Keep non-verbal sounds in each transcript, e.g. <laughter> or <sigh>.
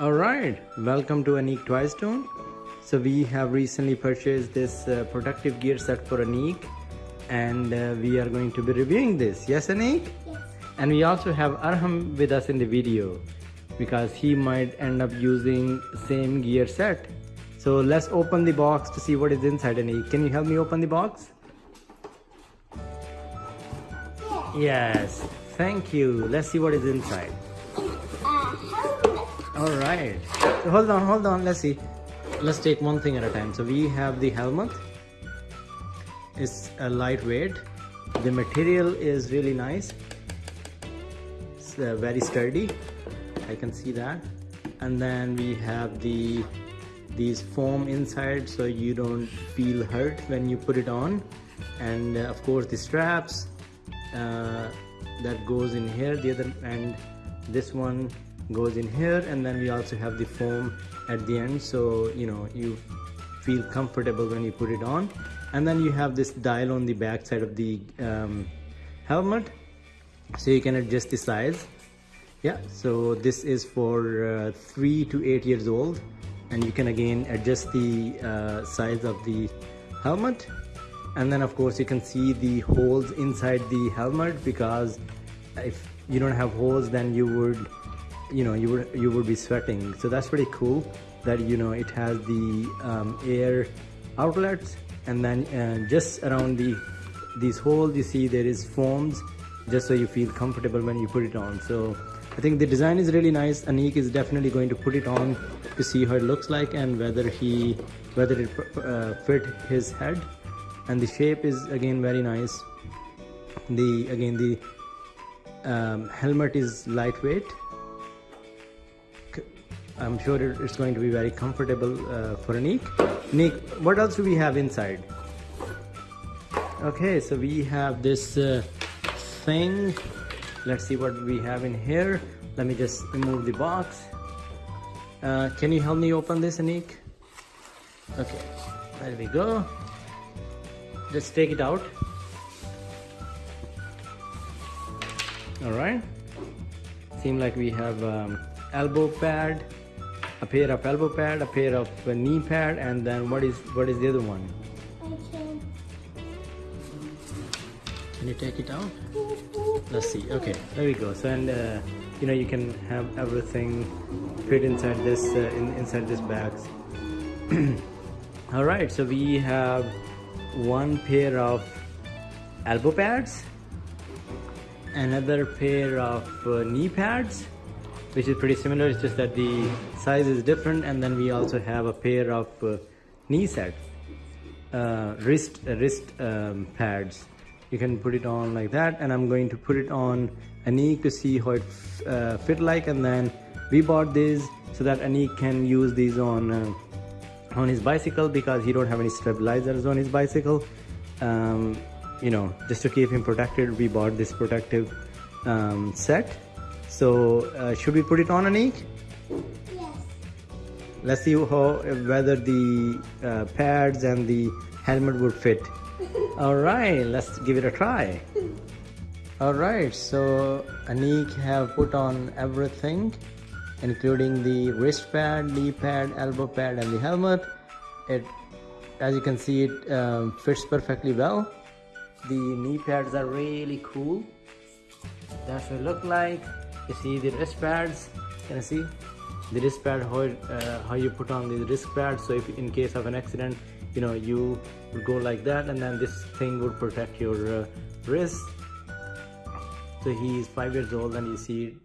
All right, welcome to Anik Toy Stone. So we have recently purchased this uh, protective gear set for Anik and uh, we are going to be reviewing this. Yes, Anik? Yes. And we also have Arham with us in the video because he might end up using same gear set. So let's open the box to see what is inside Anik. Can you help me open the box? Yeah. Yes, thank you. Let's see what is inside. All right. So hold on, hold on. Let's see. Let's take one thing at a time. So we have the helmet. It's a lightweight. The material is really nice. It's uh, very sturdy. I can see that. And then we have the these foam inside so you don't feel hurt when you put it on. And uh, of course the straps uh, that goes in here. The other end, this one goes in here and then we also have the foam at the end. So you know you feel comfortable when you put it on. And then you have this dial on the back side of the um, helmet. So you can adjust the size. Yeah so this is for uh, three to eight years old. And you can again adjust the uh, size of the helmet. And then of course you can see the holes inside the helmet because if you don't have holes then you would you know you would you would be sweating. So that's pretty cool that you know it has the um, air outlets and then uh, just around the these holes you see there is foams just so you feel comfortable when you put it on. So I think the design is really nice. Anik is definitely going to put it on to see how it looks like and whether he whether it uh, fit his head. And the shape is again very nice. The again the um, helmet is lightweight I'm sure it's going to be very comfortable uh, for Anik. Nick, what else do we have inside? Okay, so we have this uh, thing. Let's see what we have in here. Let me just remove the box. Uh, can you help me open this, Anik? Okay, there we go. Just take it out. All right. Seem like we have um, elbow pad, a pair of elbow pad, a pair of uh, knee pad, and then what is what is the other one? Can. Can you take it out? Let's see. Okay, there we go. So and uh, you know you can have everything fit inside this uh, in, inside this bags. <clears throat> All right, so we have one pair of elbow pads, another pair of uh, knee pads, which is pretty similar. It's just that the size is different, and then we also have a pair of uh, knee set, uh, wrist wrist um, pads. You can put it on like that, and I'm going to put it on Anik to see how it uh, fit like, and then we bought these so that Anik can use these on uh, on his bicycle because he don't have any stabilizers on his bicycle um, you know just to keep him protected we bought this protective um, set so uh, should we put it on Anik? Yes. let's see how whether the uh, pads and the helmet would fit. <laughs> All right let's give it a try. All right so Anik have put on everything including the wrist pad knee pad elbow pad and the helmet. It as you can see it um, fits perfectly well. The knee pads are really cool. That's what it look like you see the wrist pads can you see? The wrist pad how, uh, how you put on the wrist pad so if in case of an accident you know you would go like that and then this thing would protect your uh, wrist. So he's five years old and you see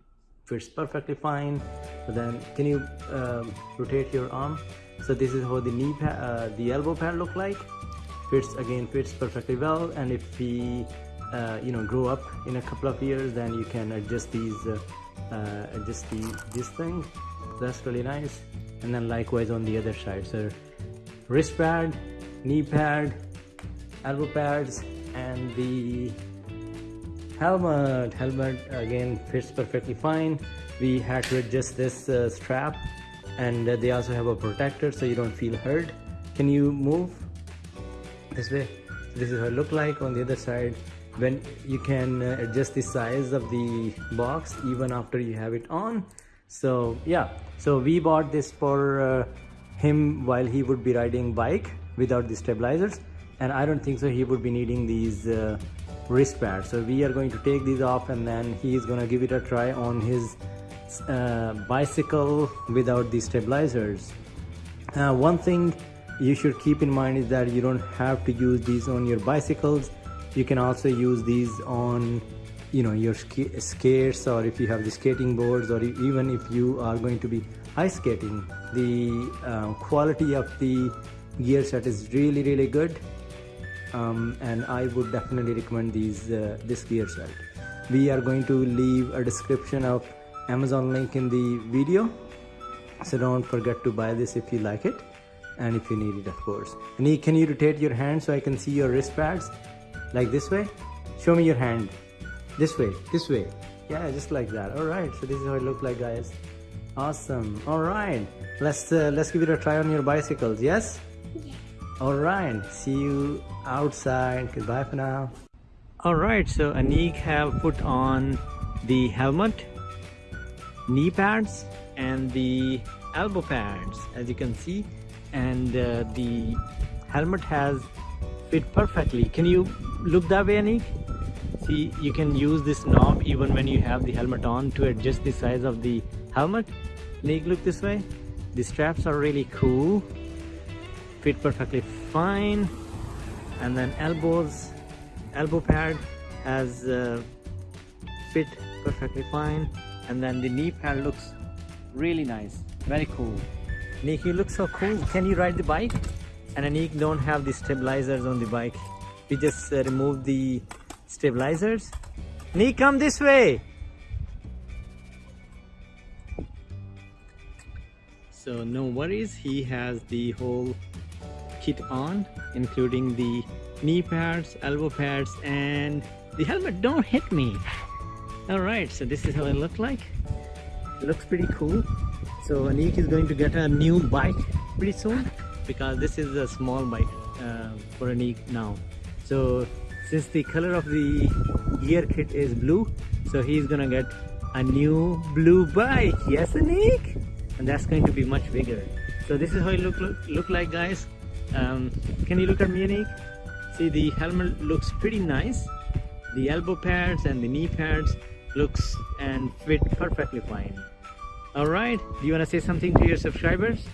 fits perfectly fine. But then can you um, rotate your arm? So this is how the knee pad uh, the elbow pad look like. Fits again fits perfectly well and if he uh, you know grow up in a couple of years then you can adjust these uh, uh, the this thing that's really nice. And then likewise on the other side so wrist pad knee pad elbow pads and the helmet. Helmet again fits perfectly fine. We had to adjust this uh, strap and uh, they also have a protector so you don't feel hurt. Can you move this way? This is how it look like on the other side when you can uh, adjust the size of the box even after you have it on. So yeah. So we bought this for uh, him while he would be riding bike without the stabilizers. And i don't think so he would be needing these uh, wrist pads. So we are going to take these off and then he is going to give it a try on his uh, bicycle without the stabilizers. Uh, one thing you should keep in mind is that you don't have to use these on your bicycles you can also use these on you know your sk skates or if you have the skating boards or even if you are going to be ice skating the uh, quality of the gear set is really really good. Um, and I would definitely recommend these uh, this gear set. We are going to leave a description of Amazon link in the video. So don't forget to buy this if you like it and if you need it of course. And can you rotate your hand so I can see your wrist pads like this way? Show me your hand. This way this way. Yeah just like that. All right so this is how it looks like guys. Awesome. All right let's uh, let's give it a try on your bicycles yes? Yeah. all right see you outside. Goodbye for now. All right so anik have put on the helmet knee pads and the elbow pads as you can see. And uh, the helmet has fit perfectly. Can you look that way Anik? see you can use this knob even when you have the helmet on to adjust the size of the helmet. Anik look this way. The straps are really cool. Fit perfectly fine. And then elbows elbow pad has uh, fit perfectly fine. And then the knee pad looks really nice. Very cool. Nick you look so cool. Can you ride the bike? And Anik don't have the stabilizers on the bike we just uh, removed the stabilizers. Nick come this way. So no worries. He has the whole kit on including the knee pads elbow pads and the helmet. Don't hit me. All right so this is how it look like. It looks pretty cool. So Anik is going to get a new bike pretty soon. Because this is a small bike uh, for Anik now so since the color of the gear kit is blue so he's gonna get a new blue bike. Yes Anik? And that's going to be much bigger. So this is how it look look, look like guys. Um, can you look at me Anik? See the helmet looks pretty nice. The elbow pads and the knee pads looks and fit perfectly fine. All right do you want to say something to your subscribers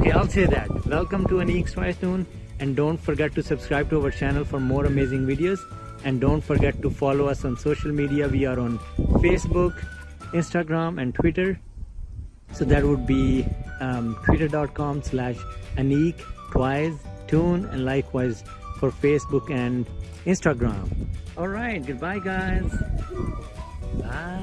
okay i'll say that. Welcome to Twice Noon and don't forget to subscribe to our channel for more amazing videos. And don't forget to follow us on social media. We are on facebook instagram and twitter. So that would be um, twitter.com slash anik twice tune and likewise for facebook and instagram. All right goodbye guys. Bye